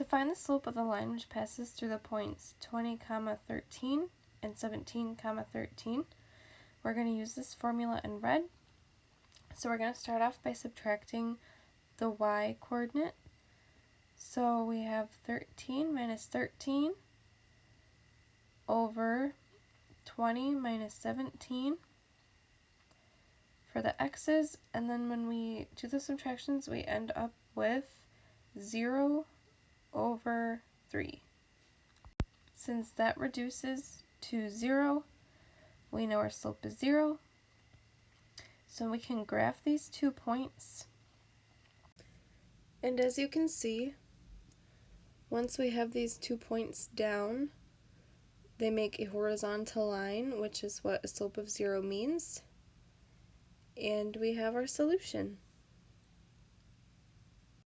To find the slope of the line which passes through the points 20, comma 13 and 17, comma 13, we're going to use this formula in red. So we're going to start off by subtracting the y coordinate. So we have 13 minus 13 over 20 minus 17 for the x's, and then when we do the subtractions, we end up with 0 over 3. Since that reduces to 0, we know our slope is 0. So we can graph these two points. And as you can see, once we have these two points down, they make a horizontal line, which is what a slope of 0 means. And we have our solution.